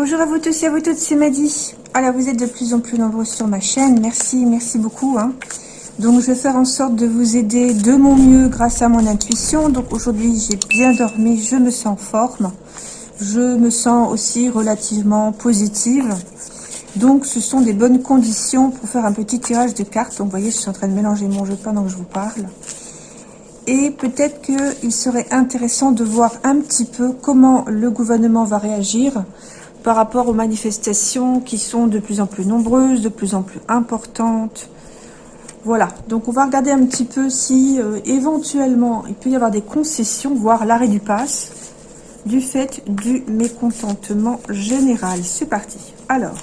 Bonjour à vous tous et à vous toutes, c'est Maddy. Alors, vous êtes de plus en plus nombreux sur ma chaîne. Merci, merci beaucoup. Hein. Donc, je vais faire en sorte de vous aider de mon mieux grâce à mon intuition. Donc, aujourd'hui, j'ai bien dormi, je me sens en forme. Je me sens aussi relativement positive. Donc, ce sont des bonnes conditions pour faire un petit tirage de cartes. Donc, vous voyez, je suis en train de mélanger mon jeu pendant que je vous parle. Et peut-être qu'il serait intéressant de voir un petit peu comment le gouvernement va réagir par rapport aux manifestations qui sont de plus en plus nombreuses, de plus en plus importantes. Voilà, donc on va regarder un petit peu si euh, éventuellement il peut y avoir des concessions, voire l'arrêt du pass, du fait du mécontentement général. C'est parti. Alors,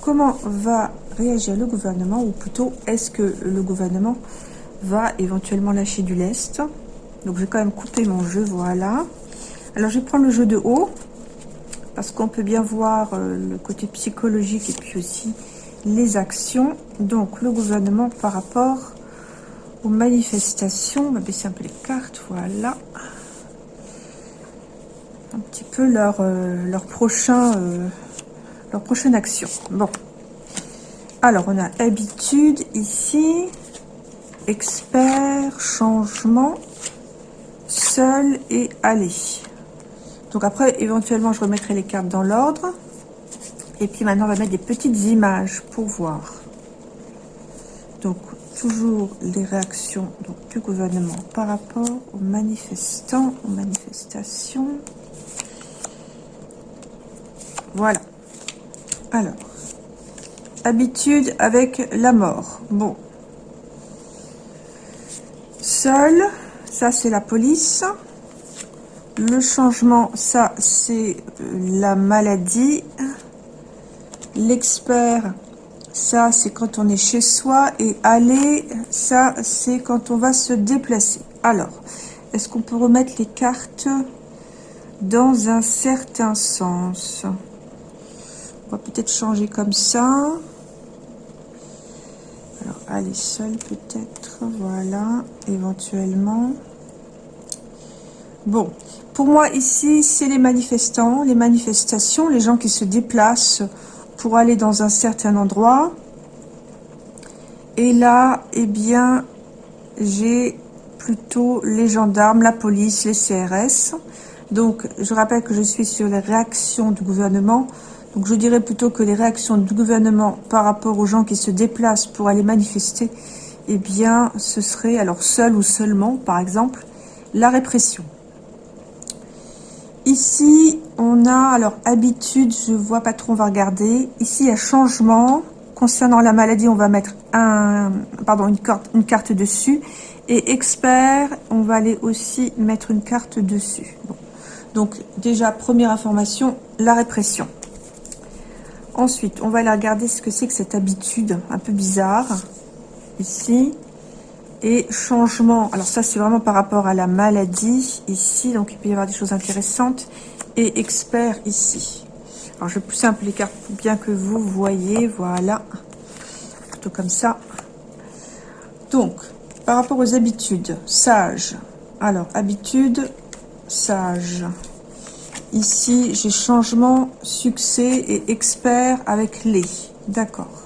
comment va réagir le gouvernement, ou plutôt est-ce que le gouvernement va éventuellement lâcher du lest? Donc je vais quand même couper mon jeu, voilà. Alors je vais prendre le jeu de haut, parce qu'on peut bien voir euh, le côté psychologique et puis aussi les actions. Donc, le gouvernement par rapport aux manifestations, on va baisser un peu les cartes, voilà. Un petit peu leur, euh, leur, prochain, euh, leur prochaine action. Bon. Alors, on a habitude ici, expert, changement, seul et aller. Donc après, éventuellement, je remettrai les cartes dans l'ordre. Et puis maintenant, on va mettre des petites images pour voir. Donc, toujours les réactions du gouvernement par rapport aux manifestants, aux manifestations. Voilà. Alors, habitude avec la mort. Bon. Seul, ça c'est la police. Le changement, ça, c'est euh, la maladie. L'expert, ça, c'est quand on est chez soi. Et aller, ça, c'est quand on va se déplacer. Alors, est-ce qu'on peut remettre les cartes dans un certain sens? On va peut-être changer comme ça. Alors, aller seul peut-être. Voilà, éventuellement. Bon, pour moi, ici, c'est les manifestants, les manifestations, les gens qui se déplacent pour aller dans un certain endroit. Et là, eh bien, j'ai plutôt les gendarmes, la police, les CRS. Donc, je rappelle que je suis sur les réactions du gouvernement. Donc, je dirais plutôt que les réactions du gouvernement par rapport aux gens qui se déplacent pour aller manifester, eh bien, ce serait, alors seul ou seulement, par exemple, la répression. Ici, on a, alors, habitude, je vois pas trop, on va regarder. Ici, il y a changement. Concernant la maladie, on va mettre un, pardon, une carte, une carte dessus. Et expert, on va aller aussi mettre une carte dessus. Donc, déjà, première information, la répression. Ensuite, on va aller regarder ce que c'est que cette habitude un peu bizarre. Ici, et changement, alors ça c'est vraiment par rapport à la maladie ici, donc il peut y avoir des choses intéressantes. Et expert ici. Alors je vais pousser un peu les cartes pour bien que vous voyez, voilà. Plutôt comme ça. Donc, par rapport aux habitudes, sage. Alors, habitude, sage. Ici, j'ai changement, succès et expert avec les. D'accord.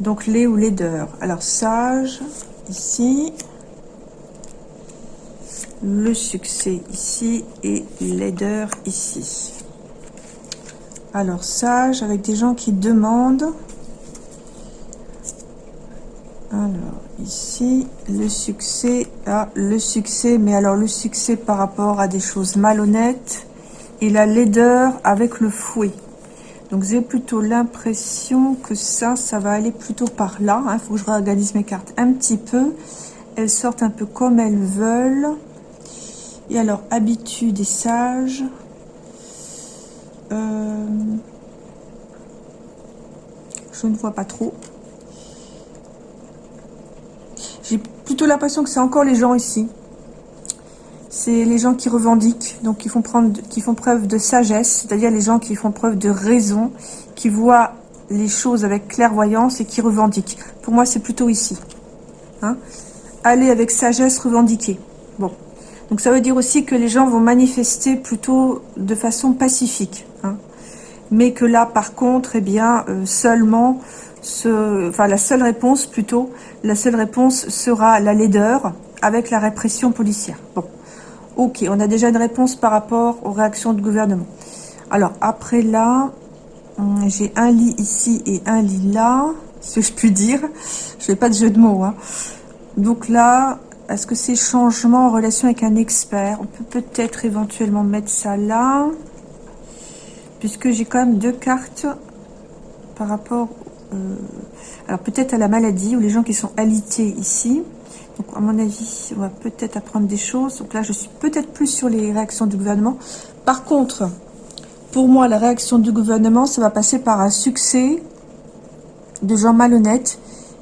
Donc, les ou leader. Alors, sage, ici, le succès ici et l'aider ici. Alors sage avec des gens qui demandent. Alors ici le succès, ah, le succès, mais alors le succès par rapport à des choses malhonnêtes et la laideur avec le fouet. Donc j'ai plutôt l'impression que ça, ça va aller plutôt par là. Il hein. faut que je réorganise mes cartes un petit peu. Elles sortent un peu comme elles veulent. Et alors, habitude et sage. Euh, je ne vois pas trop. J'ai plutôt l'impression que c'est encore les gens ici c'est les gens qui revendiquent, donc qui font, preuve de sagesse, c'est-à-dire les gens qui font preuve de raison, qui voient les choses avec clairvoyance et qui revendiquent. Pour moi, c'est plutôt ici. Hein Aller avec sagesse, revendiquer. Bon. Donc ça veut dire aussi que les gens vont manifester plutôt de façon pacifique. Hein mais que là, par contre, eh bien, euh, seulement, enfin, la seule réponse, plutôt, la seule réponse sera la laideur avec la répression policière. Bon, ok, on a déjà une réponse par rapport aux réactions du gouvernement. Alors, après là, hum, j'ai un lit ici et un lit là, si je puis dire. Je fais pas de jeu de mots. Hein. Donc là, est-ce que c'est changement en relation avec un expert On peut peut-être éventuellement mettre ça là? Puisque j'ai quand même deux cartes par rapport... Euh, alors peut-être à la maladie ou les gens qui sont alités ici. Donc à mon avis, on va peut-être apprendre des choses. Donc là, je suis peut-être plus sur les réactions du gouvernement. Par contre, pour moi, la réaction du gouvernement, ça va passer par un succès de gens malhonnêtes.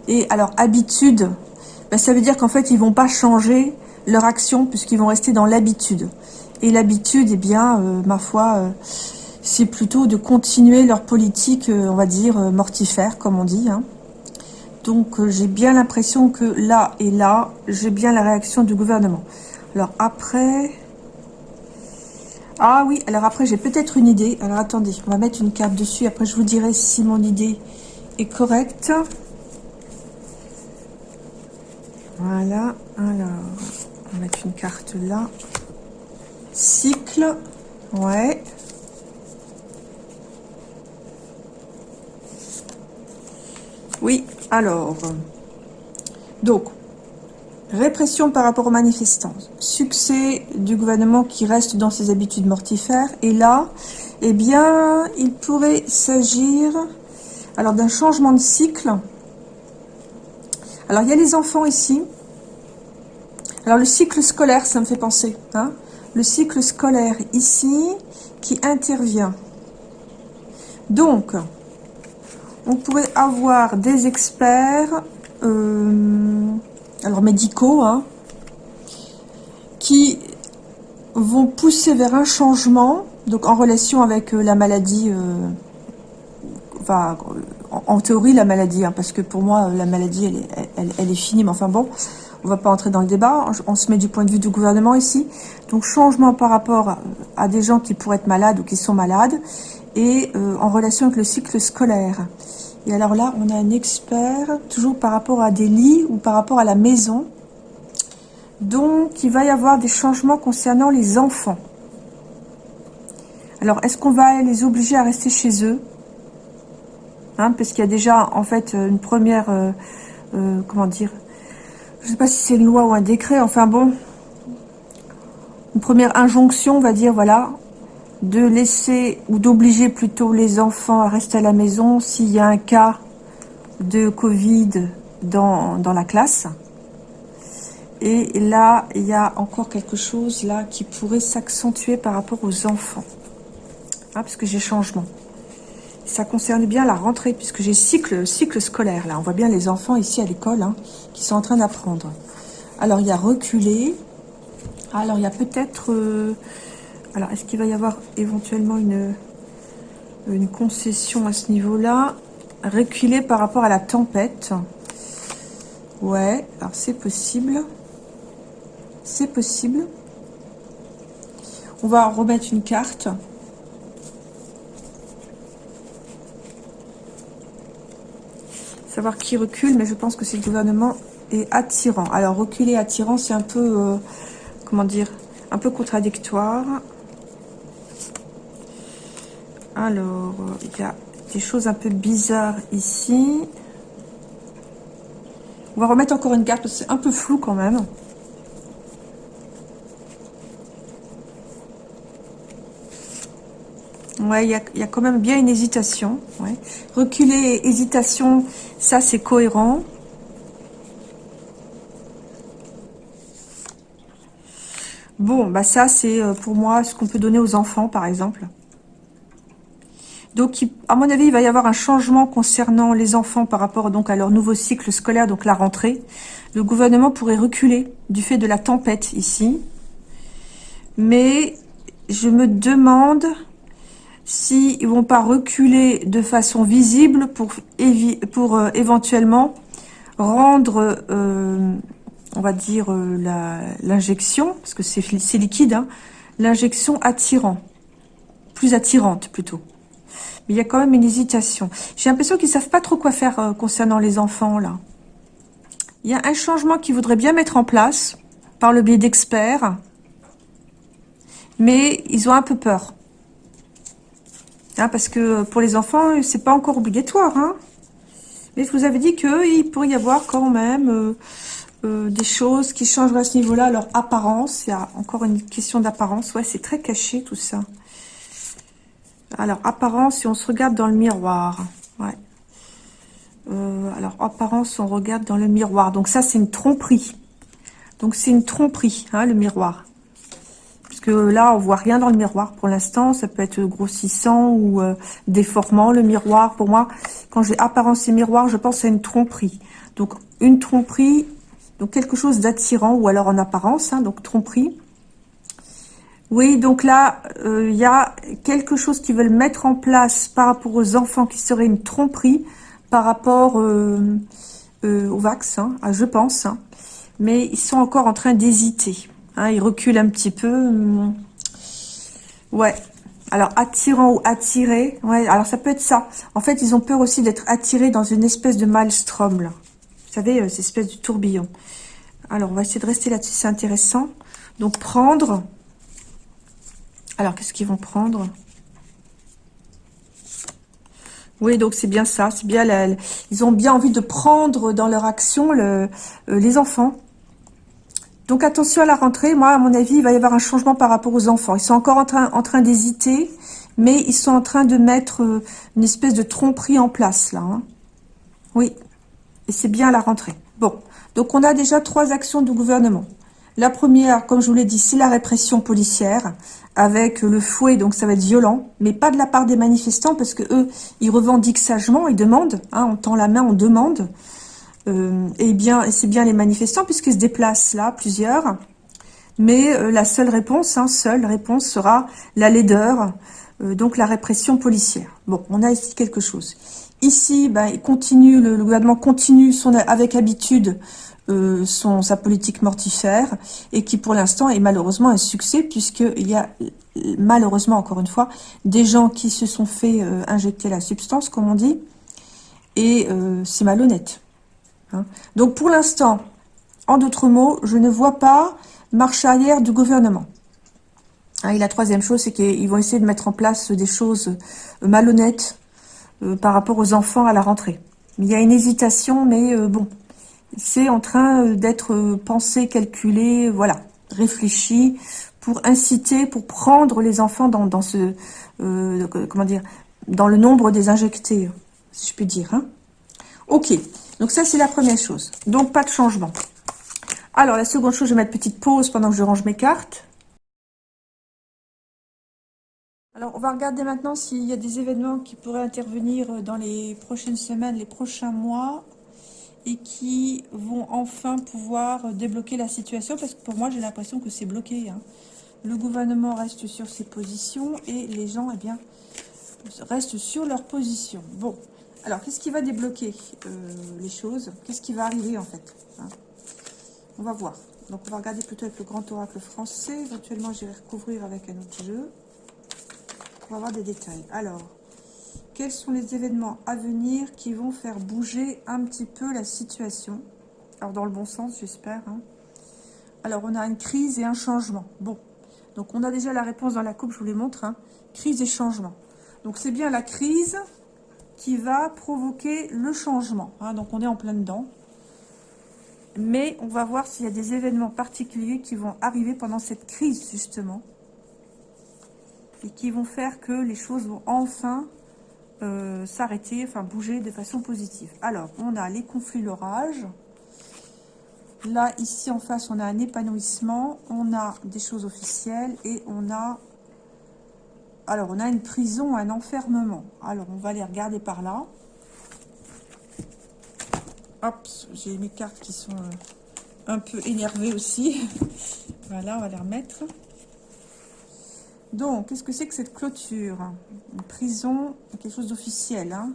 Et alors, habitude, ben, ça veut dire qu'en fait, ils vont pas changer leur action puisqu'ils vont rester dans l'habitude. Et l'habitude, eh bien, euh, ma foi, euh, c'est plutôt de continuer leur politique, euh, on va dire, mortifère, comme on dit. Hein. Donc, j'ai bien l'impression que là et là, j'ai bien la réaction du gouvernement. Alors après... Ah oui, alors après, j'ai peut-être une idée. Alors attendez, on va mettre une carte dessus. Après, je vous dirai si mon idée est correcte. Voilà, alors, on va mettre une carte là. Cycle, ouais. Oui, alors, donc, répression par rapport aux manifestants, succès du gouvernement qui reste dans ses habitudes mortifères, et là, eh bien, il pourrait s'agir alors d'un changement de cycle, alors, il y a les enfants ici. Alors, le cycle scolaire, ça me fait penser. Hein le cycle scolaire ici qui intervient. Donc, on pourrait avoir des experts, euh, alors médicaux, hein, qui vont pousser vers un changement, donc en relation avec euh, la maladie, euh, en, théorie la maladie, hein, parce que pour moi la maladie elle est, finie, mais enfin bon, on va pas entrer dans le débat, on, se met du point de vue du gouvernement ici, donc changement par rapport à, des gens qui pourraient être malades ou qui sont malades, et euh, en relation avec le cycle scolaire. Et alors là, on a un expert, toujours par rapport à des lits ou par rapport à la maison, donc il va y avoir des changements concernant les enfants. Alors, est-ce qu'on va les obliger à rester chez eux? Hein, parce qu'il y a déjà en fait une première, euh, euh, comment dire, je ne sais pas si c'est une loi ou un décret, enfin bon, une première injonction, on va dire, voilà, de laisser ou d'obliger plutôt les enfants à rester à la maison s'il y a un cas de Covid dans, la classe. Et là, il y a encore quelque chose là qui pourrait s'accentuer par rapport aux enfants. Hein, parce que j'ai changement ça concerne bien la rentrée, puisque j'ai cycle, scolaire, là. On voit bien les enfants ici à l'école, hein, qui sont en train d'apprendre. Alors, il y a reculé. Alors, il y a peut-être... Euh, alors, est-ce qu'il va y avoir éventuellement une, une concession à ce niveau-là Reculer par rapport à la tempête? Ouais, alors c'est possible. C'est possible. On va remettre une carte. savoir qui recule, mais je pense que c'est le gouvernement est attirant. Alors, reculer attirant, c'est un peu, euh, comment dire, un peu contradictoire. Alors, il y a des choses un peu bizarres ici. On va remettre encore une carte, c'est un peu flou quand même. Ouais, il y a, quand même bien une hésitation. Reculer, hésitation, ça c'est cohérent. Bon, bah ça c'est euh, pour moi ce qu'on peut donner aux enfants par exemple. Donc, à mon avis, il va y avoir un changement concernant les enfants par rapport donc à leur nouveau cycle scolaire, donc la rentrée. Le gouvernement pourrait reculer du fait de la tempête ici. Mais je me demande s'ils ne vont pas reculer de façon visible pour, euh, éventuellement rendre, euh, on va dire, euh, l'injection, parce que c'est liquide, hein, l'injection attirant, plus attirante plutôt. Mais il y a quand même une hésitation. J'ai l'impression qu'ils savent pas trop quoi faire euh, concernant les enfants, là. Il y a un changement qu'ils voudraient bien mettre en place par le biais d'experts. Mais ils ont un peu peur. Hein, parce que pour les enfants, c'est pas encore obligatoire. Hein. Mais je vous avais dit qu'il pourrait y avoir quand même euh, euh, des choses qui changeraient à ce niveau-là, leur apparence. Il y a encore une question d'apparence. Ouais, c'est très caché tout ça. Alors, apparence, si on se regarde dans le miroir. Ouais. Euh, alors, apparence, on regarde dans le miroir. Donc ça, c'est une tromperie. Donc c'est une tromperie, hein, le miroir. Parce que là, on voit rien dans le miroir pour l'instant. Ça peut être grossissant ou euh, déformant, le miroir. Pour moi, quand j'ai apparence et miroir, je pense à une tromperie. Donc, une tromperie, donc quelque chose d'attirant ou alors en apparence, hein, donc tromperie. Oui, donc là, euh, il y a quelque chose qu'ils veulent mettre en place par rapport aux enfants qui serait une tromperie par rapport euh, euh, au vaccin, hein, ah, je pense. Hein. Mais ils sont encore en train d'hésiter. Hein, ils reculent un petit peu. Ouais. Alors, attirant ou attiré. Ouais, alors ça peut être ça. En fait, ils ont peur aussi d'être attirés dans une espèce de maelstrom, là. Vous savez, cette espèce de tourbillon. Alors, on va essayer de rester là-dessus, c'est intéressant. Donc, prendre alors, qu'est-ce qu'ils vont prendre? Oui, donc c'est bien ça. C'est bien, ils ont bien envie de prendre dans leur action euh, les enfants. Donc attention à la rentrée. Moi, à mon avis, il va y avoir un changement par rapport aux enfants. Ils sont encore en train, d'hésiter, mais ils sont en train de mettre euh, une espèce de tromperie en place, là. Hein. Oui, et c'est bien la rentrée. Bon, donc on a déjà trois actions du gouvernement. La première, comme je vous l'ai dit, c'est la répression policière avec le fouet, donc ça va être violent, mais pas de la part des manifestants, parce que eux, ils revendiquent sagement, ils demandent, hein, on tend la main, on demande, euh, et bien, c'est bien les manifestants, puisqu'ils se déplacent là, plusieurs, mais euh, la seule réponse, hein, seule réponse sera la laideur, euh, donc la répression policière. Bon, on a ici quelque chose. Ici, ben, le, le gouvernement continue son, avec habitude euh, sa politique mortifère et qui pour l'instant est malheureusement un succès puisqu'il y a malheureusement encore une fois des gens qui se sont fait euh, injecter la substance comme on dit et euh, c'est malhonnête. Hein. Donc pour l'instant, en d'autres mots, je ne vois pas marche arrière du gouvernement. Hein, et la troisième chose, c'est qu'ils vont essayer de mettre en place des choses malhonnêtes par rapport aux enfants à la rentrée. Il y a une hésitation, mais bon, c'est en train euh, d'être euh, pensé, calculé, voilà, réfléchi pour inciter, pour prendre les enfants dans, ce, euh, comment dire, dans le nombre des injectés, si je puis dire. Hein. Ok, donc ça c'est la première chose. Donc pas de changement. Alors la seconde chose, je vais mettre petite pause pendant que je range mes cartes. Alors, on va regarder maintenant s'il y a des événements qui pourraient intervenir dans les prochaines semaines, les prochains mois, et qui vont enfin pouvoir débloquer la situation parce que pour moi j'ai l'impression que c'est bloqué. Hein. Le gouvernement reste sur ses positions et les gens eh bien, restent sur leur position. Bon, alors qu'est-ce qui va débloquer euh, les choses? Qu'est-ce qui va arriver en fait hein? On va voir. Donc on va regarder plutôt avec le grand oracle français. Éventuellement j'irai recouvrir avec un autre jeu. On va voir des détails. Alors, quels sont les événements à venir qui vont faire bouger un petit peu la situation Alors, dans le bon sens, j'espère. Hein. Alors, on a une crise et un changement. Bon, donc on a déjà la réponse dans la coupe, je vous les montre. Hein. Crise et changement. Donc, c'est bien la crise qui va provoquer le changement. Hein. Donc, on est en plein dedans. Mais on va voir s'il y a des événements particuliers qui vont arriver pendant cette crise, justement. Et qui vont faire que les choses vont enfin euh, s'arrêter, enfin bouger de façon positive. Alors, on a les conflits, l'orage. Là, ici en face, on a un épanouissement, on a des choses officielles et on a... Alors, on a une prison, un enfermement. Alors, on va les regarder par là. Hop, j'ai mes cartes qui sont euh, un peu énervées aussi. voilà, on va les remettre. Donc, qu'est-ce que c'est que cette clôture? Une prison, quelque chose d'officiel. Hein.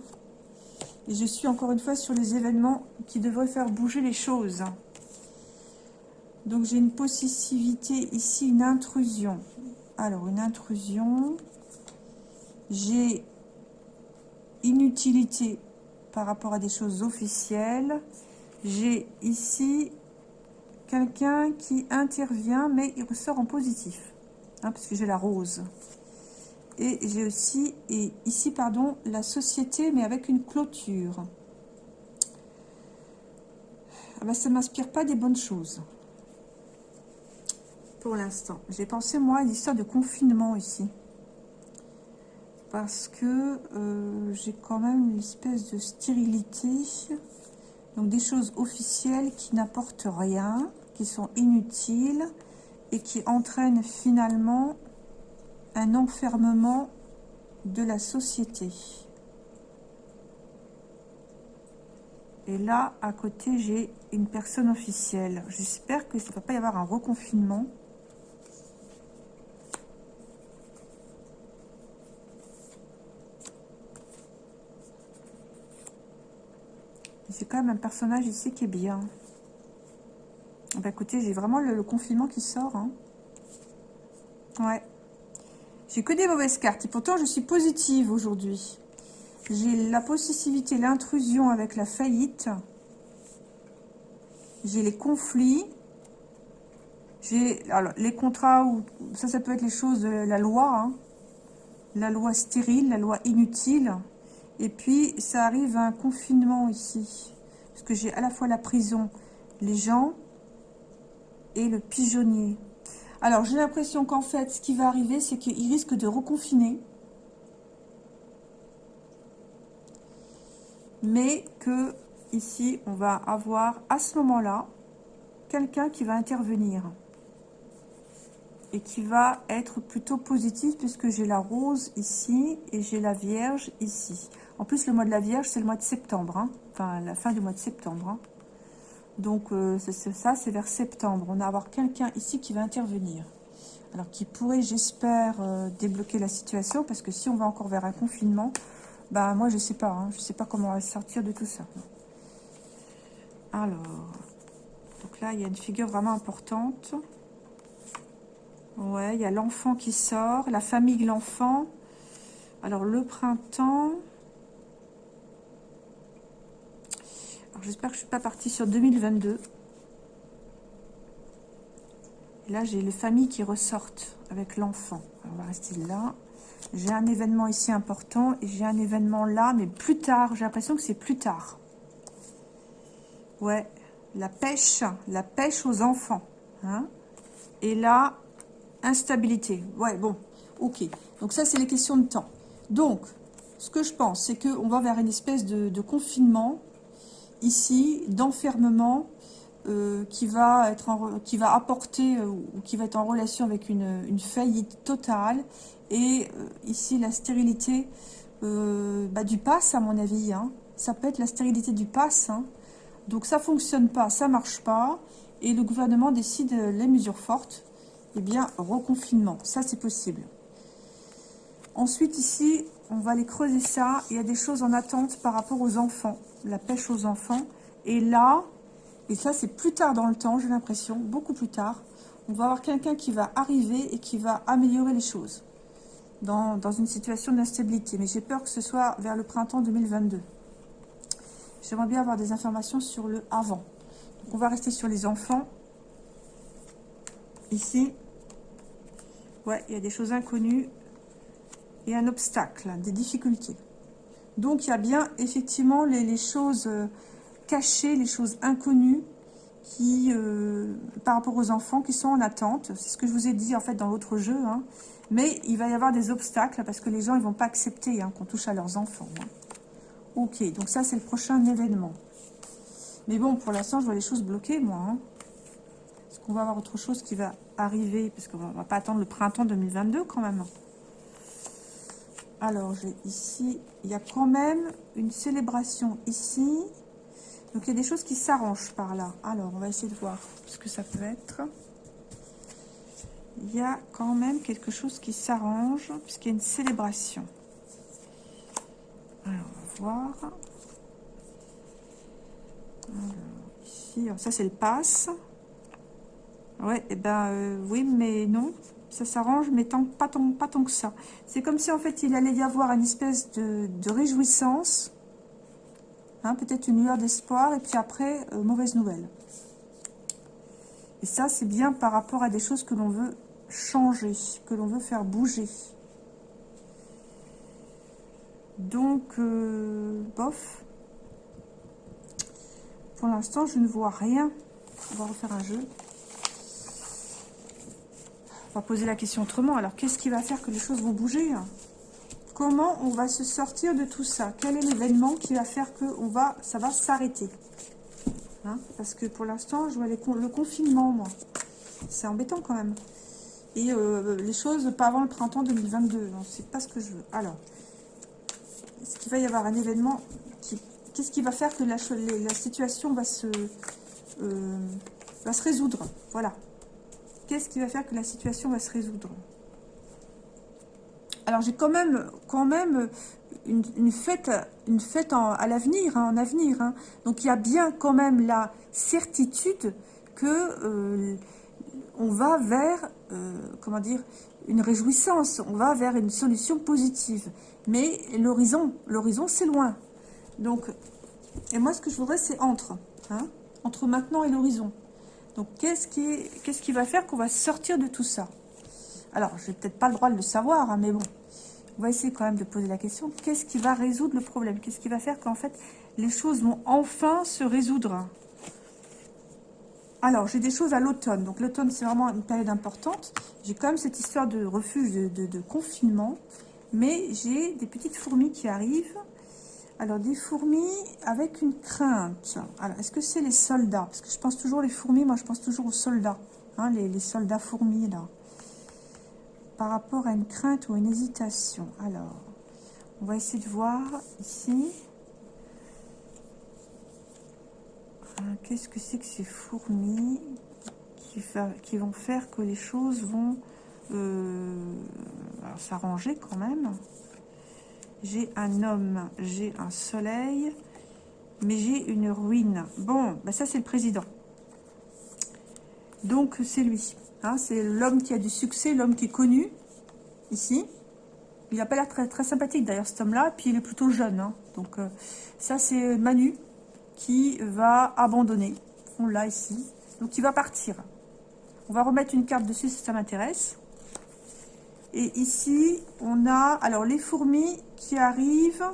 Et je suis encore une fois sur les événements qui devraient faire bouger les choses. Donc, j'ai une possessivité ici, une intrusion. Alors, une intrusion. J'ai inutilité par rapport à des choses officielles. J'ai ici quelqu'un qui intervient, mais il ressort en positif. Hein, parce que j'ai la rose. Et j'ai aussi, et ici, pardon, la société, mais avec une clôture. Ah bah, ça ne m'inspire pas des bonnes choses. Pour l'instant. J'ai pensé, moi, à l'histoire de confinement ici. Parce que euh, j'ai quand même une espèce de stérilité. Donc des choses officielles qui n'apportent rien, qui sont inutiles et qui entraînent finalement un enfermement de la société. Et là, à côté, j'ai une personne officielle. J'espère que ça ne va pas y avoir un reconfinement. C'est quand même un personnage ici qui est bien. Bah écoutez, j'ai vraiment le, confinement qui sort. Hein. Ouais. J'ai que des mauvaises cartes. Et pourtant, je suis positive aujourd'hui. J'ai la possessivité, l'intrusion avec la faillite. J'ai les conflits. J'ai les contrats où ça, ça peut être les choses de la loi, hein. la loi stérile, la loi inutile. Et puis ça arrive à un confinement ici, parce que j'ai à la fois la prison, les gens le pigeonnier. Alors j'ai l'impression qu'en fait, ce qui va arriver, c'est qu'il risque de reconfiner. mais que ici on va avoir à ce moment-là quelqu'un qui va intervenir et qui va être plutôt positif puisque j'ai la rose ici et j'ai la vierge ici. En plus le mois de la vierge c'est le mois de septembre, hein. enfin la fin du mois de septembre. Hein. Donc euh, ça, c'est vers septembre. On va avoir quelqu'un ici qui va intervenir. Alors qui pourrait, j'espère, euh, débloquer la situation parce que si on va encore vers un confinement, bah moi je sais pas, hein. je sais pas comment on va sortir de tout ça. Alors, donc là il y a une figure vraiment importante. Ouais, il y a l'enfant qui sort, la famille de l'enfant. Alors le printemps. Alors j'espère que je suis pas partie sur 2022. Et là j'ai les familles qui ressortent avec l'enfant. On va rester là. J'ai un événement ici important et j'ai un événement là, mais plus tard. J'ai l'impression que c'est plus tard. Ouais, la pêche, la pêche aux enfants. Hein. et là, instabilité. Ouais, bon, ok. Donc ça, c'est les questions de temps. Donc, ce que je pense, c'est qu'on va vers une espèce de, confinement, ici, d'enfermement, euh, qui va être qui va apporter euh, ou qui va être en relation avec une, faillite totale et euh, ici, la stérilité bah, du pass, à mon avis. Hein. Ça peut être la stérilité du pass. Hein. Donc ça fonctionne pas, ça marche pas. Et le gouvernement décide les mesures fortes. Eh bien, reconfinement. Ça, c'est possible. Ensuite, ici, on va aller creuser ça. Il y a des choses en attente par rapport aux enfants. La pêche aux enfants. Et là, et ça, c'est plus tard dans le temps, j'ai l'impression, beaucoup plus tard. On va avoir quelqu'un qui va arriver et qui va améliorer les choses dans, une situation d'instabilité. Mais j'ai peur que ce soit vers le printemps 2022. J'aimerais bien avoir des informations sur le avant. Donc on va rester sur les enfants. Ici, ouais, il y a des choses inconnues et un obstacle, des difficultés. Donc il y a bien effectivement les, choses euh, cachées, les choses inconnues qui, euh, par rapport aux enfants qui sont en attente. C'est ce que je vous ai dit en fait dans l'autre jeu. Hein. Mais il va y avoir des obstacles parce que les gens ils vont pas accepter hein, qu'on touche à leurs enfants. Hein. Ok, donc ça c'est le prochain événement. Mais bon, pour l'instant je vois les choses bloquées moi. Hein. Est-ce qu'on va avoir autre chose qui va arriver? Parce qu'on va pas attendre le printemps 2022 quand même. Alors, j'ai ici, il y a quand même une célébration ici. Donc, il y a des choses qui s'arrangent par là. Alors, on va essayer de voir ce que ça peut être il y a quand même quelque chose qui s'arrange, puisqu'il y a une célébration. Alors, on va voir. ici, ça c'est le pass. Ouais, et eh ben euh, oui, mais non. Ça s'arrange, mais tant, pas, tant, pas tant que ça. C'est comme si en fait il allait y avoir une espèce de, réjouissance, hein, peut-être une lueur d'espoir, et puis après, euh, mauvaise nouvelle. Et ça, c'est bien par rapport à des choses que l'on veut changer, que l'on veut faire bouger. Donc, euh, bof. Pour l'instant, je ne vois rien. On va refaire un jeu. On va poser la question autrement. Alors, qu'est-ce qui va faire que les choses vont bouger Comment on va se sortir de tout ça? Quel est l'événement qui va faire que on va, ça va s'arrêter? Hein? Parce que pour l'instant, je vois le confinement, moi. C'est embêtant quand même. Et euh, les choses, pas avant le printemps 2022. Non, c'est pas ce que je veux. Alors, est-ce qu'il va y avoir un événement Qu'est-ce qui va faire que la, la situation va se, euh, va se résoudre? Voilà. Qu'est-ce qui va faire que la situation va se résoudre Alors, j'ai quand même, quand même une, fête, une fête à l'avenir, hein, en avenir. Hein. Donc, il y a bien quand même la certitude que euh, on va vers, euh, comment dire, une réjouissance, on va vers une solution positive. Mais l'horizon, l'horizon c'est loin. Donc, et moi ce que je voudrais c'est entre, hein, entre maintenant et l'horizon. Donc qu'est-ce qui, qu'est-ce qui va faire qu'on va sortir de tout ça? Alors, je n'ai peut-être pas le droit de le savoir, hein, mais bon, on va essayer quand même de poser la question. Qu'est-ce qui va résoudre le problème? Qu'est-ce qui va faire qu'en fait, les choses vont enfin se résoudre? Alors, j'ai des choses à l'automne. Donc, l'automne, c'est vraiment une période importante. J'ai quand même cette histoire de refuge, de, confinement. Mais j'ai des petites fourmis qui arrivent. Alors, des fourmis avec une crainte. Alors, est-ce que c'est les soldats? Parce que je pense toujours les fourmis, moi, je pense toujours aux soldats. Hein, les, soldats fourmis, là. Par rapport à une crainte ou une hésitation. Alors, on va essayer de voir ici. Qu'est-ce que c'est que ces fourmis qui, vont faire que les choses vont euh, s'arranger quand même? J'ai un homme, j'ai un soleil, mais j'ai une ruine. Bon, bah ça c'est le président. Donc c'est lui. Hein, c'est l'homme qui a du succès, l'homme qui est connu, ici. Il n'a pas l'air très, très sympathique d'ailleurs cet homme-là, puis il est plutôt jeune. Hein. donc euh, ça c'est Manu, qui va abandonner. On l'a ici. Donc, il va partir. On va remettre une carte dessus si ça m'intéresse. Et ici, on a alors les fourmis qui arrivent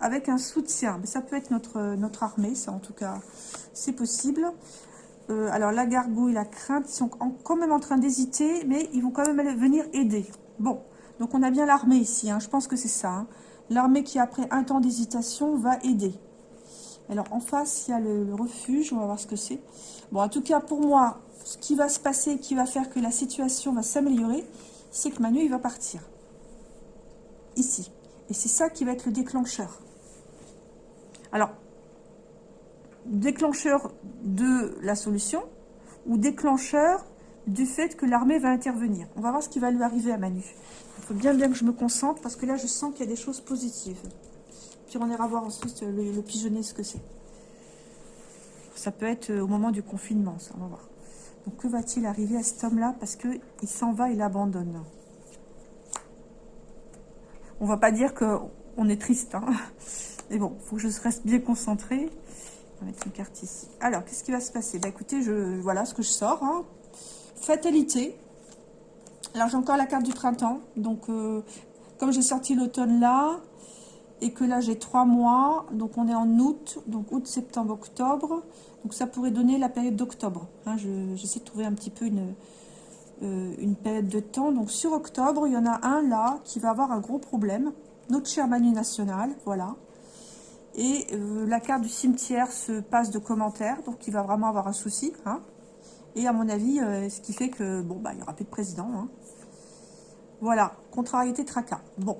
avec un soutien. Mais ça peut être notre, notre armée, ça en tout cas, c'est possible. Euh, alors la gargouille, la crainte, ils sont quand même en train d'hésiter, mais ils vont quand même venir aider. Bon, donc on a bien l'armée ici, hein. je pense que c'est ça. Hein. L'armée qui, après un temps d'hésitation, va aider. Alors, en face, il y a le, refuge. On va voir ce que c'est. Bon, en tout cas, pour moi, ce qui va se passer, qui va faire que la situation va s'améliorer, c'est que Manu, il va partir. Ici. Et c'est ça qui va être le déclencheur. Alors, déclencheur de la solution ou déclencheur du fait que l'armée va intervenir. On va voir ce qui va lui arriver à Manu. Il faut bien bien que je me concentre parce que là, je sens qu'il y a des choses positives. Puis on ira voir ensuite le, pigeonnet, ce que c'est. Ça peut être euh, au moment du confinement, ça, on va voir. Donc, que va-t-il arriver à cet homme-là Parce qu'il s'en va, il abandonne. On va pas dire qu'on est triste, hein. Mais bon, il faut que je reste bien concentrée. On va mettre une carte ici. Alors, qu'est-ce qui va se passer? Bah écoutez, je, voilà ce que je sors. Hein. Fatalité. Alors, j'ai encore la carte du printemps. Donc, euh, comme j'ai sorti l'automne là, et que là j'ai trois mois, donc on est en août, donc août, septembre, octobre, donc ça pourrait donner la période d'octobre. Hein, J'essaie de trouver un petit peu une, euh, une période de temps. Donc sur octobre, il y en a un là qui va avoir un gros problème, notre cher Manu National, voilà. Et euh, la carte du cimetière se passe de commentaires, donc il va vraiment avoir un souci. Hein. Et à mon avis, euh, ce qui fait que, bon, bah, il n'y aura plus de président. Hein. Voilà, contrariété tracas. Bon,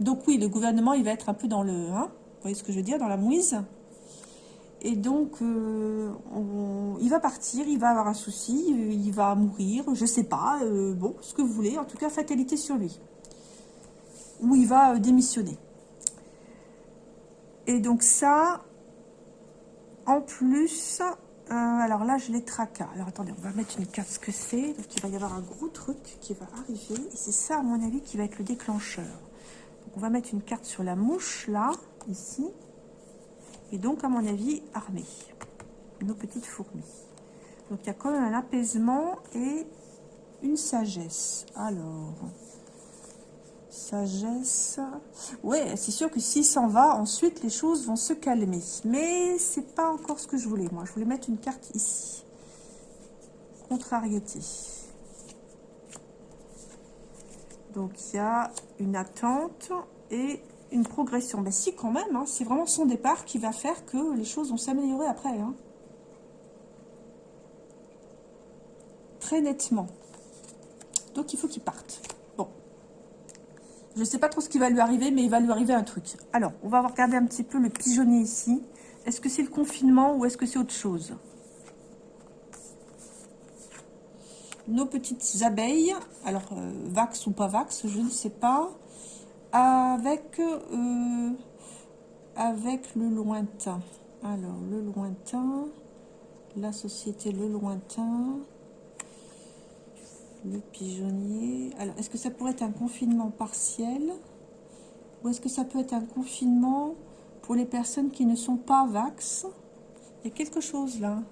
donc oui, le gouvernement, il va être un peu dans le... Hein, vous voyez ce que je veux dire Dans la mouise. Et donc, euh, il va partir, il va avoir un souci, il va mourir, je sais pas, euh, bon, ce que vous voulez. En tout cas, fatalité sur lui. Ou il va euh, démissionner. Et donc ça, en plus, alors là, je les tracas. Alors attendez, on va mettre une carte ce que c'est. Donc il va y avoir un gros truc qui va arriver. Et c'est ça, à mon avis, qui va être le déclencheur. Donc on va mettre une carte sur la mouche, là, ici. Et donc, à mon avis, armée. Nos petites fourmis. Donc il y a quand même un apaisement et une sagesse. Alors, sagesse. Ouais, c'est sûr que s'il s'en va, ensuite les choses vont se calmer. Mais c'est pas encore ce que je voulais, moi. Je voulais mettre une carte ici. Contrariété. Donc il y a une attente et une progression. Ben si, quand même. Hein. c'est vraiment son départ qui va faire que les choses vont s'améliorer après. Hein. Très nettement. Donc il faut qu'il parte. Bon. Je ne sais pas trop ce qui va lui arriver, mais il va lui arriver un truc. Alors, on va regarder un petit peu le pigeonnier ici. Est-ce que c'est le confinement ou est-ce que c'est autre chose? Nos petites abeilles, alors euh, vax ou pas vax, je ne sais pas, avec, euh, avec le lointain. Alors, le lointain, la société Le Lointain, le pigeonnier. Alors, est-ce que ça pourrait être un confinement partiel Ou est-ce que ça peut être un confinement pour les personnes qui ne sont pas vax? Il y a quelque chose là.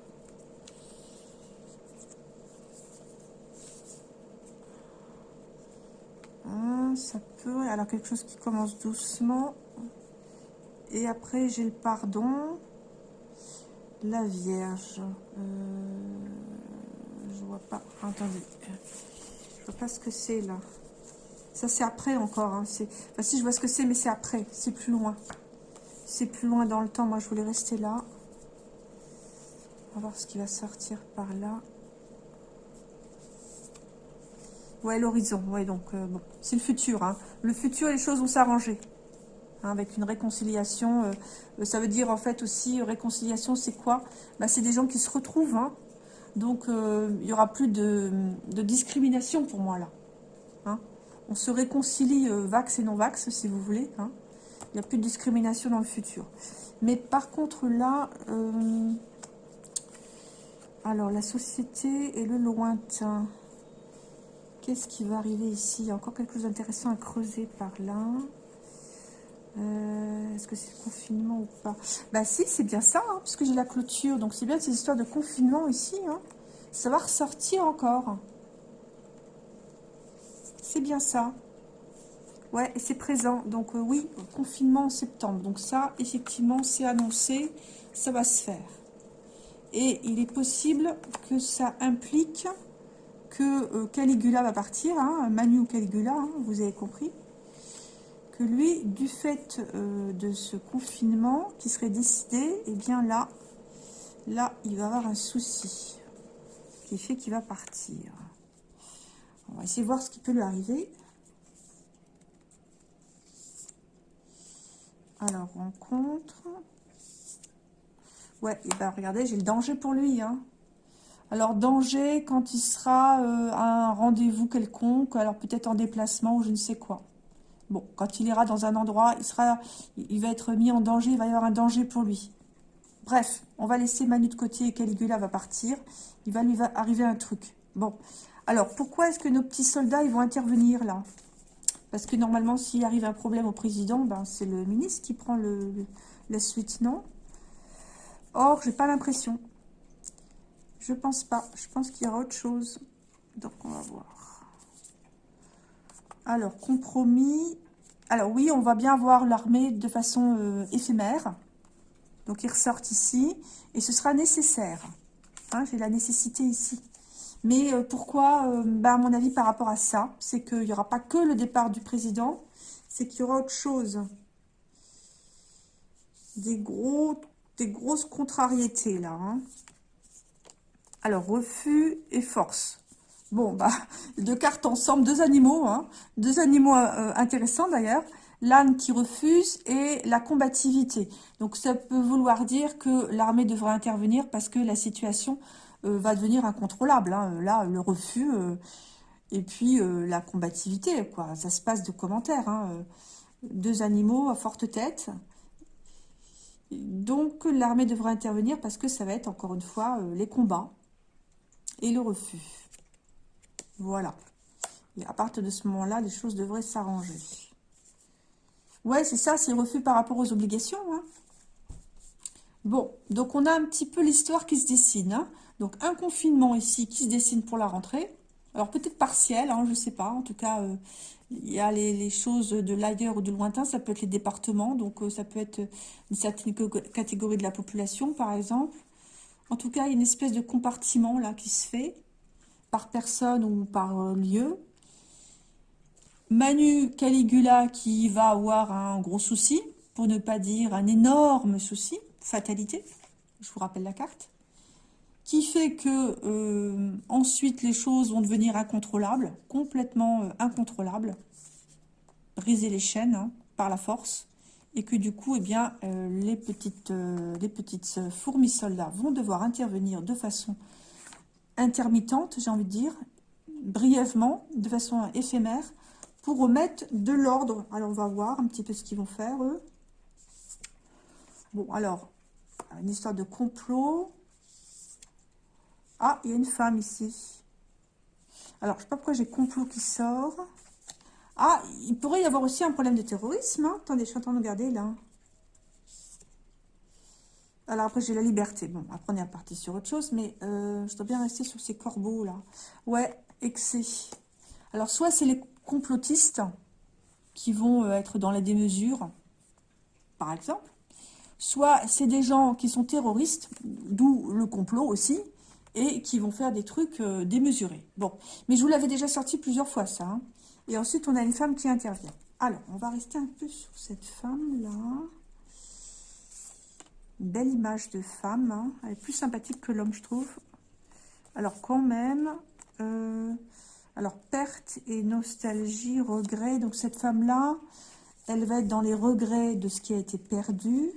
Ah, ça Alors, quelque chose qui commence doucement. Et après, j'ai le pardon. La Vierge. Euh, je vois pas. Attendez. Je vois pas ce que c'est là. Ça, c'est après encore. Hein. Enfin, si, je vois ce que c'est, mais c'est après. C'est plus loin. C'est plus loin dans le temps. Moi, je voulais rester là. On va voir ce qui va sortir par là. Ouais, l'horizon. Ouais, donc, euh. C'est le futur. Hein. Le futur, les choses vont s'arranger. Hein, avec une réconciliation. Euh, ça veut dire, en fait, aussi, réconciliation, c'est quoi? Bah, C'est des gens qui se retrouvent. Hein. Donc, euh, il n'y aura plus de, discrimination pour moi, là. Hein. On se réconcilie euh, vax et non-vax, si vous voulez. Hein. Il n'y a plus de discrimination dans le futur. Mais par contre, là... Euh, alors, la société et le lointain. Qu'est-ce qui va arriver ici? Il y a encore quelque chose d'intéressant à creuser par là. Est-ce que c'est le confinement ou pas? Bah si, c'est bien ça, hein, puisque j'ai la clôture. Donc c'est bien ces histoires de confinement ici. Hein. Ça va ressortir encore. C'est bien ça. Ouais, et c'est présent. Donc euh, oui, confinement en septembre. Donc ça, effectivement, c'est annoncé. Ça va se faire. Et il est possible que ça implique que euh, Caligula va partir. Hein, Manu Caligula, hein, vous avez compris que lui, du fait euh, de ce confinement qui serait décidé, et eh bien là, là, il va avoir un souci qui fait qu'il va partir. On va essayer de voir ce qui peut lui arriver. Alors, rencontre. Ouais, et ben regardez, j'ai le danger pour lui. Hein. Alors, danger quand il sera euh, à un rendez-vous quelconque, alors peut-être en déplacement ou je ne sais quoi. Bon, quand il ira dans un endroit, il, sera, il va être mis en danger, il va y avoir un danger pour lui. Bref, on va laisser Manu de côté et Caligula va partir. Il va lui arriver un truc. Bon, alors pourquoi est-ce que nos petits soldats ils vont intervenir là? Parce que normalement, s'il arrive un problème au président, ben, c'est le ministre qui prend la suite, non? Or, j'ai pas l'impression. Je pense pas. Je pense qu'il y aura autre chose. Donc, on va voir. Alors, compromis. Alors oui, on va bien voir l'armée de façon euh, éphémère. Donc, ils ressortent ici. Et ce sera nécessaire. Hein, J'ai la nécessité ici. Mais euh, pourquoi euh, bah, À mon avis, par rapport à ça, c'est qu'il n'y aura pas que le départ du président. C'est qu'il y aura autre chose. Des, gros, des grosses contrariétés, là. Hein. Alors, refus et force. Bon, bah, deux cartes ensemble, deux animaux, hein. deux animaux euh, intéressants d'ailleurs. L'âne qui refuse et la combativité. Donc ça peut vouloir dire que l'armée devra intervenir parce que la situation euh, va devenir incontrôlable. Hein. Là, le refus euh, et puis la combativité, quoi. Ça se passe de commentaires. Hein. Deux animaux à forte tête. Donc, l'armée devra intervenir parce que ça va être, encore une fois, les combats et le refus. Voilà. Et à partir de ce moment-là, les choses devraient s'arranger. Ouais, c'est ça, c'est refus par rapport aux obligations. Hein. Bon, donc on a un petit peu l'histoire qui se dessine. Hein. Donc, un confinement ici qui se dessine pour la rentrée. Alors, peut-être partiel, hein, je ne sais pas. En tout cas, euh, il y a les, choses de l'ailleurs ou de lointain. Ça peut être les départements. Donc, euh, ça peut être une certaine catégorie de la population, par exemple. En tout cas, il y a une espèce de compartiment là qui se fait par personne ou par euh, lieu. Manu Caligula qui va avoir un gros souci, pour ne pas dire un énorme souci, fatalité, je vous rappelle la carte, qui fait que euh, ensuite les choses vont devenir incontrôlables, complètement euh, incontrôlables, briser les chaînes hein, par la force, et que du coup, eh bien, euh, les petites, les petites fourmis soldats vont devoir intervenir de façon intermittente, j'ai envie de dire, brièvement, de façon éphémère, pour remettre de l'ordre. Alors, on va voir un petit peu ce qu'ils vont faire, eux. Bon, alors, une histoire de complot. Ah, il y a une femme ici. Alors, je ne sais pas pourquoi j'ai complot qui sort. Ah, il pourrait y avoir aussi un problème de terrorisme. Hein. Attendez, je suis en train de regarder, là. Alors après, j'ai la liberté. Bon, après, on est parti sur autre chose, mais euh, je dois bien rester sur ces corbeaux, là. Ouais, excès. Alors, soit c'est les complotistes qui vont euh, être dans la démesure, par exemple. Soit c'est des gens qui sont terroristes, d'où le complot aussi, et qui vont faire des trucs euh, démesurés. Bon, mais je vous l'avais déjà sorti plusieurs fois, ça. Hein. Et ensuite, on a une femme qui intervient. Alors, on va rester un peu sur cette femme-là. Belle image de femme. Hein. Elle est plus sympathique que l'homme, je trouve. Alors, quand même... Euh, alors, perte et nostalgie, regret. Donc, cette femme-là, elle va être dans les regrets de ce qui a été perdu.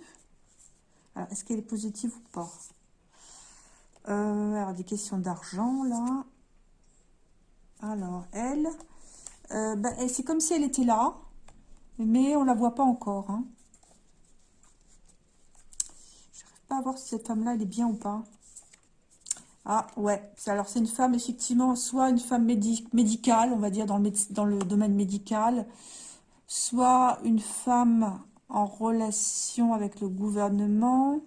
Alors, est-ce qu'elle est positive ou pas? Euh, Alors, des questions d'argent, là. Alors, elle, euh, ben, c'est comme si elle était là, mais on la voit pas encore. Hein. Je n'arrive pas à voir si cette femme-là, elle est bien ou pas. Ah, ouais. Alors, c'est une femme, effectivement, soit une femme médicale, on va dire, dans le, dans le domaine médical, soit une femme en relation avec le gouvernement.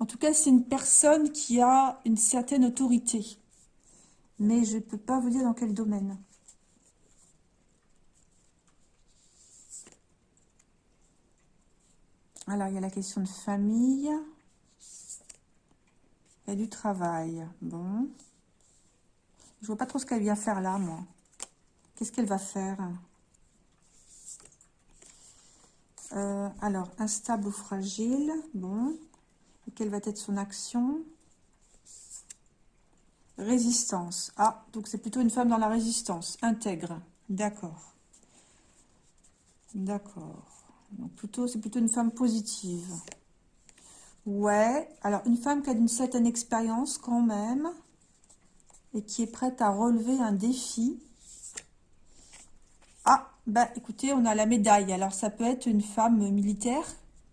En tout cas, c'est une personne qui a une certaine autorité. Mais je ne peux pas vous dire dans quel domaine. Alors, il y a la question de famille. A du travail. Bon. Je vois pas trop ce qu'elle vient faire là, moi. Qu'est-ce qu'elle va faire? Euh, Alors, instable ou fragile? Bon. quelle va être son action? Résistance. Ah, donc c'est plutôt une femme dans la résistance. Intègre. D'accord. D'accord. C'est plutôt une femme positive. Ouais, alors une femme qui a une certaine expérience quand même et qui est prête à relever un défi. Ah, bah écoutez, on a la médaille. Alors ça peut être une femme militaire,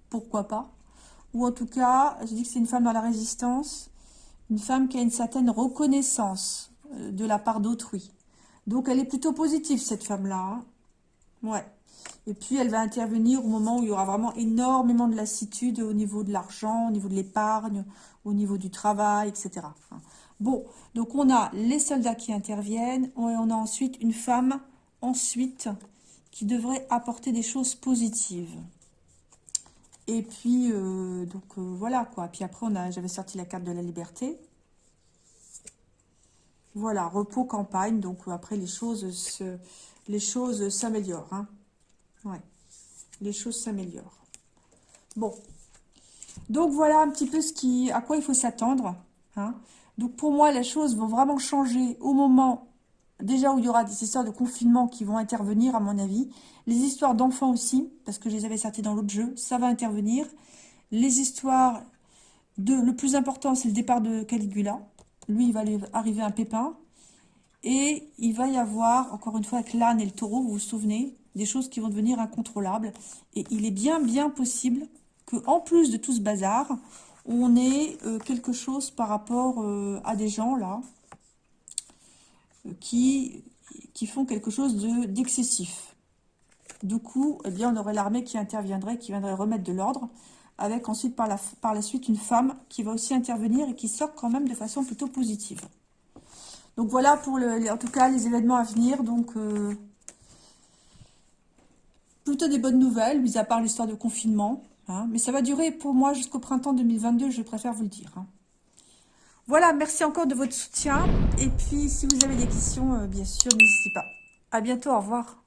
pourquoi pas. Ou en tout cas, je dis que c'est une femme dans la résistance, une femme qui a une certaine reconnaissance euh, de la part d'autrui. Donc elle est plutôt positive cette femme-là. Hein. Ouais. Et puis, elle va intervenir au moment où il y aura vraiment énormément de lassitude au niveau de l'argent, au niveau de l'épargne, au niveau du travail, etc. Bon, donc on a les soldats qui interviennent. Et on a ensuite une femme, ensuite, qui devrait apporter des choses positives. Et puis, euh, donc euh, voilà quoi. Puis après, j'avais sorti la carte de la liberté. Voilà, repos, campagne. Donc après, les choses se, les choses s'améliorent. Hein. Ouais, les choses s'améliorent. Bon, donc voilà un petit peu ce qui, à quoi il faut s'attendre. Hein. Donc pour moi, les choses vont vraiment changer au moment, déjà où il y aura des histoires de confinement qui vont intervenir à mon avis. Les histoires d'enfants aussi, parce que je les avais sorties dans l'autre jeu, ça va intervenir. Les histoires de, le plus important c'est le départ de Caligula. Lui, il va arriver un pépin. Et il va y avoir, encore une fois, avec l'âne et le taureau, vous vous souvenez, des choses qui vont devenir incontrôlables. Et il est bien, bien possible que en plus de tout ce bazar, on ait euh, quelque chose par rapport euh, à des gens là qui, qui font quelque chose d'excessif. du coup, eh bien, on aurait l'armée qui interviendrait, qui viendrait remettre de l'ordre, avec ensuite par la, suite une femme qui va aussi intervenir et qui sort quand même de façon plutôt positive. Donc voilà pour en tout cas les événements à venir. Donc euh, plutôt des bonnes nouvelles, mis à part l'histoire de confinement. Hein. mais ça va durer pour moi jusqu'au printemps 2022, je préfère vous le dire. Hein. Voilà, merci encore de votre soutien. Et puis, si vous avez des questions, euh, bien sûr, n'hésitez pas. À bientôt, au revoir.